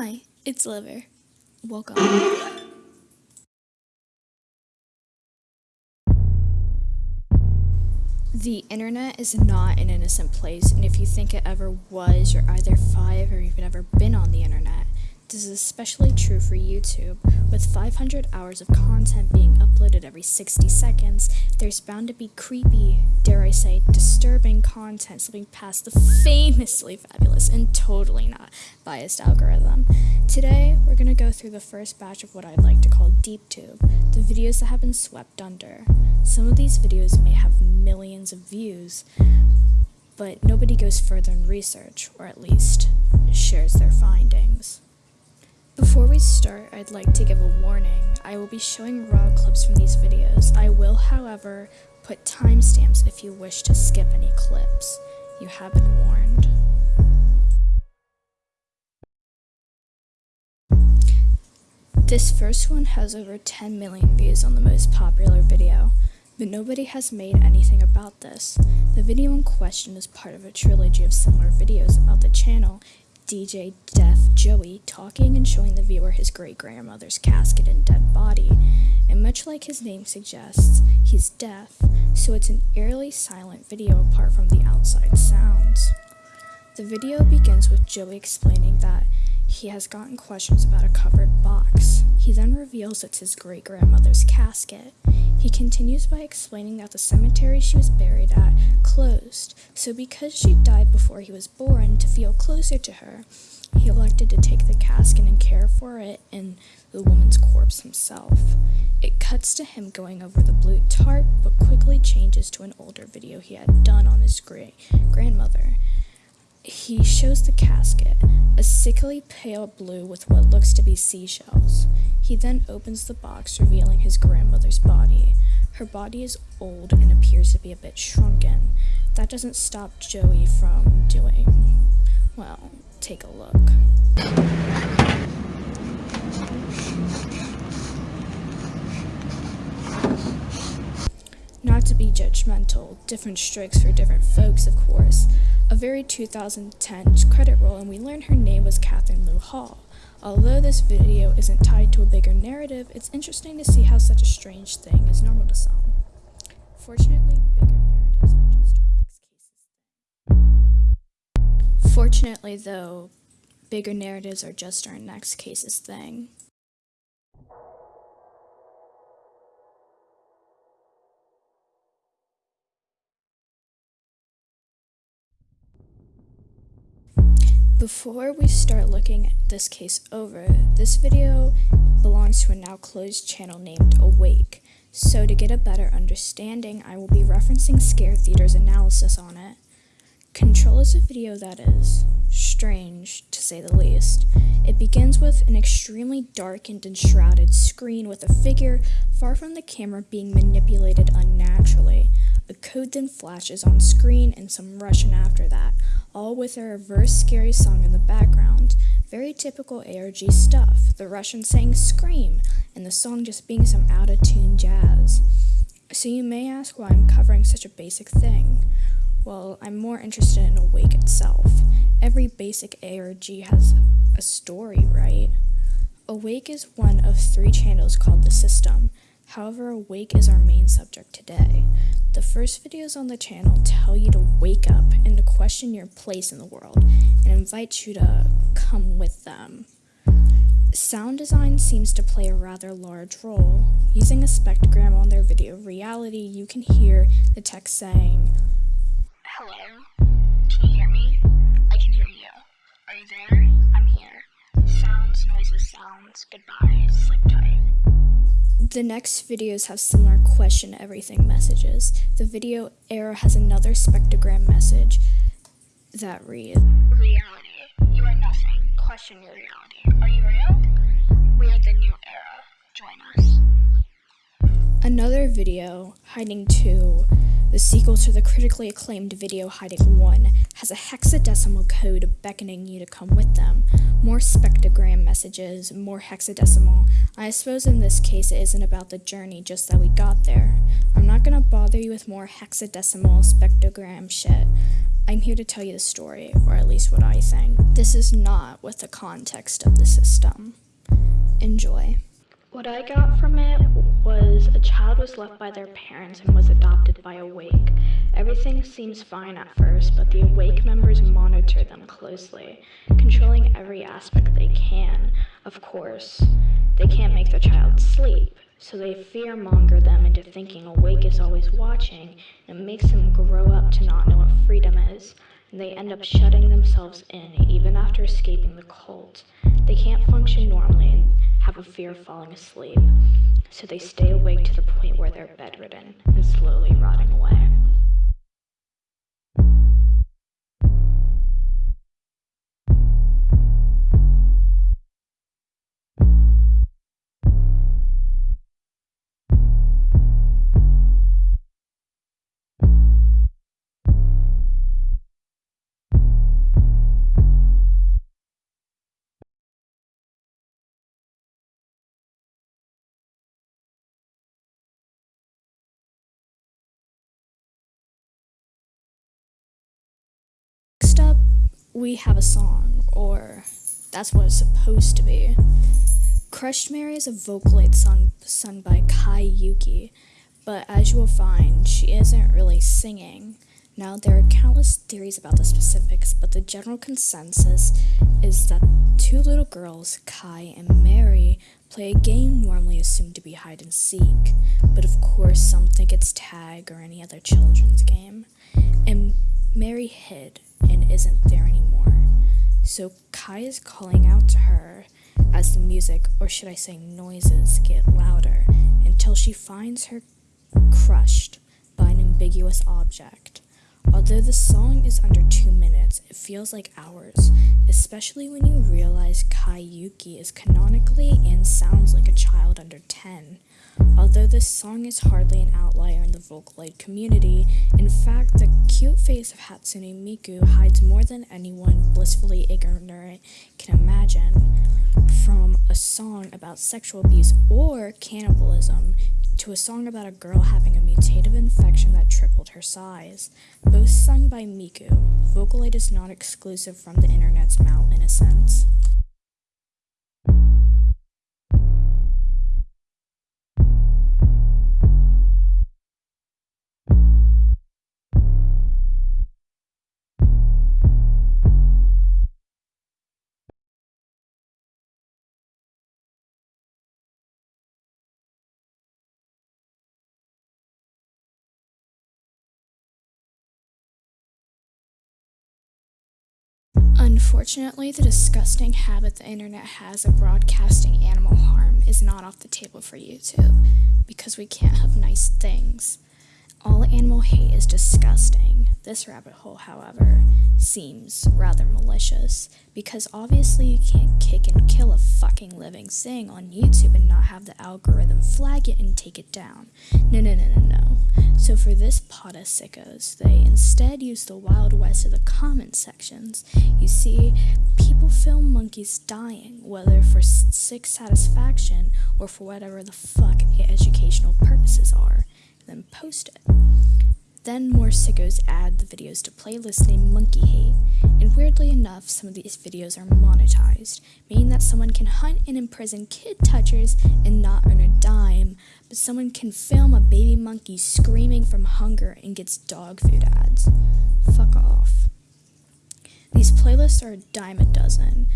Hi, it's Liver. Welcome. The internet is not an innocent place, and if you think it ever was, you're either five or you've never been on the internet. This is especially true for YouTube. With 500 hours of content being uploaded every 60 seconds, there's bound to be creepy, dare I say, disturbing content slipping past the famously fabulous and totally not biased algorithm. Today, we're going to go through the first batch of what I'd like to call DeepTube, the videos that have been swept under. Some of these videos may have millions of views, but nobody goes further in research, or at least shares their findings. Before we start, I'd like to give a warning. I will be showing raw clips from these videos. I will, however, put timestamps if you wish to skip any clips. You have been warned. This first one has over 10 million views on the most popular video, but nobody has made anything about this. The video in question is part of a trilogy of similar videos about the channel DJ Deaf Joey talking and showing the viewer his great grandmother's casket and dead body. And much like his name suggests, he's deaf, so it's an eerily silent video apart from the outside sounds. The video begins with Joey explaining that he has gotten questions about a covered box. He then reveals it's his great grandmother's casket. He continues by explaining that the cemetery she was buried at closed, so because she died before he was born, to feel closer to her, he elected to take the casket and care for it and the woman's corpse himself. It cuts to him going over the blue tarp, but quickly changes to an older video he had done on his great grandmother. He shows the casket, a sickly pale blue with what looks to be seashells. He then opens the box, revealing his grandmother's body. Her body is old and appears to be a bit shrunken. That doesn't stop Joey from doing, well, take a look. Be judgmental, different strokes for different folks, of course. A very 2010 credit roll, and we learned her name was Catherine Lou Hall. Although this video isn't tied to a bigger narrative, it's interesting to see how such a strange thing is normal to some. Fortunately, bigger narratives are just our next cases. Fortunately, though, bigger narratives are just our next cases thing. Before we start looking at this case over, this video belongs to a now closed channel named Awake. So to get a better understanding, I will be referencing Scare Theater's analysis on it. Control is a video that is strange, to say the least. It begins with an extremely darkened and shrouded screen with a figure far from the camera being manipulated unnaturally. A code then flashes on screen and some Russian after that, all with a reverse scary song in the background. Very typical ARG stuff, the Russian saying scream, and the song just being some out of tune jazz. So you may ask why I'm covering such a basic thing. Well, I'm more interested in Awake itself. Every basic ARG has a story, right? Awake is one of three channels called The System. However, Awake is our main subject today. The first videos on the channel tell you to wake up and to question your place in the world and invite you to come with them. Sound design seems to play a rather large role. Using a spectrogram on their video reality, you can hear the text saying, Hello? Can you hear me? I can hear you. Are you there? I'm here. Sounds, noises, sounds. Goodbye. Sleep tight. The next videos have similar question everything messages. The video era has another spectrogram message that reads Reality. You are nothing. Question your reality. Are you real? We are the new era. Join us. Another video hiding two The sequel to the critically acclaimed video Hiding 1 has a hexadecimal code beckoning you to come with them. More spectrogram messages, more hexadecimal. I suppose in this case it isn't about the journey, just that we got there. I'm not gonna bother you with more hexadecimal spectrogram shit. I'm here to tell you the story, or at least what I think. This is not with the context of the system. Enjoy. What I got from it was a child was left by their parents and was adopted by Awake. Everything seems fine at first, but the Awake members monitor them closely, controlling every aspect they can. Of course, they can't make the child sleep, so they fearmonger them into thinking Awake is always watching, and it makes them grow up to not know what freedom is. And they end up shutting themselves in even after escaping the cult. They can't function normally a fear of falling asleep, so they stay awake to the point where they're bedridden and slowly rotting away. We have a song, or that's what it's supposed to be. Crushed Mary is a Vocaloid song sung by Kaai Yuki, but as you will find, she isn't really singing. Now, there are countless theories about the specifics, but the general consensus is that two little girls, Kai and Mary, play a game normally assumed to be hide and seek, but of course, some think it's tag or any other children's game. And Mary hid isn't there anymore. So Kai is calling out to her as the music, or should I say noises, get louder until she finds her crushed by an ambiguous object. Although the song is under two minutes, it feels like hours, especially when you realize Kaai Yuki is canonically and sounds like a child under 10. Although this song is hardly an outlier in the Vocaloid community, in fact, the cute face of Hatsune Miku hides more than anyone blissfully ignorant can imagine. From a song about sexual abuse or cannibalism to a song about a girl having a mutative infection that tripled her size, both sung by Miku, Vocaloid is not exclusive from the internet's malinnocence. Unfortunately, the disgusting habit the internet has of broadcasting animal harm is not off the table for YouTube because we can't have nice things. Animal hate is disgusting. This rabbit hole, however, seems rather malicious because obviously you can't kick and kill a fucking living thing on YouTube and not have the algorithm flag it and take it down. No, no, no, no, no. So for this pot of sickos, they instead use the Wild West of the comment sections. You see, people film monkeys dying, whether for sick satisfaction or for whatever the fuck educational purposes are then post it. Then more sickos add the videos to playlists named Monkey Hate, and weirdly enough, some of these videos are monetized, meaning that someone can hunt and imprison kid touchers and not earn a dime, but someone can film a baby monkey screaming from hunger and gets dog food ads. Fuck off. These playlists are a dime a dozen,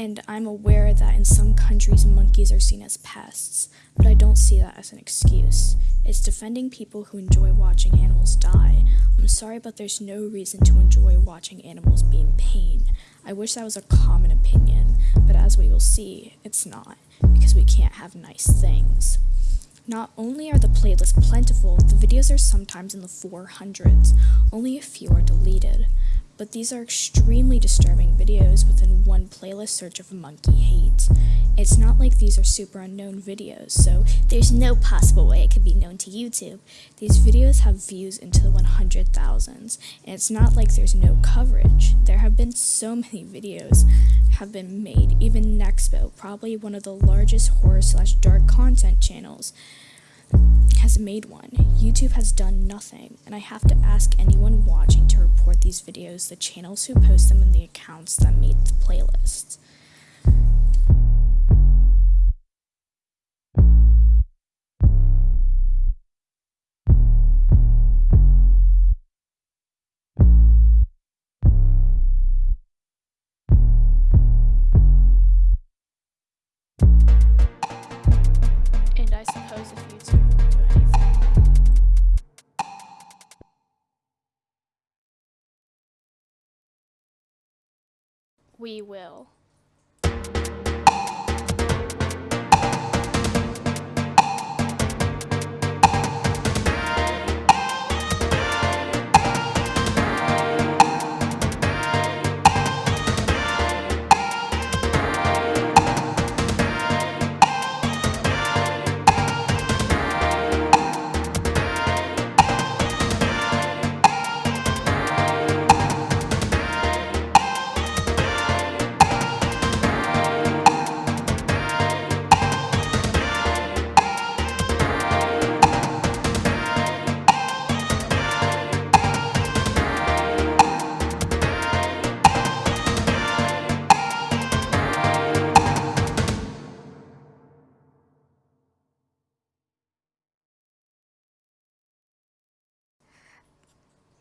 and I'm aware that in some countries monkeys are seen as pests, but I don't see that as an excuse. It's defending people who enjoy watching animals die. I'm sorry, but there's no reason to enjoy watching animals be in pain. I wish that was a common opinion, but as we will see, it's not, because we can't have nice things. Not only are the playlists plentiful, the videos are sometimes in the 400s. Only a few are deleted. But these are extremely disturbing videos within one playlist search of monkey hate. It's not like these are super unknown videos, so there's no possible way it could be known to YouTube. These videos have views into the 100,000s, and it's not like there's no coverage. There have been so many videos have been made, even Nexpo, probably one of the largest horror slash dark content channels, has made one. YouTube has done nothing, and I have to ask anyone watching to report these videos, the channels who post them, and the accounts that made the playlists. YouTube won't do anything. We will.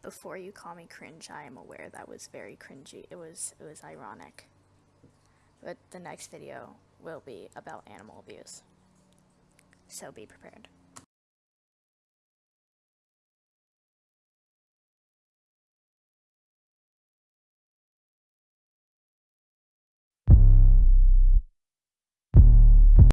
Before you call me cringe, I am aware that was very cringy. It was it was ironic. But the next video will be about animal abuse. So be prepared.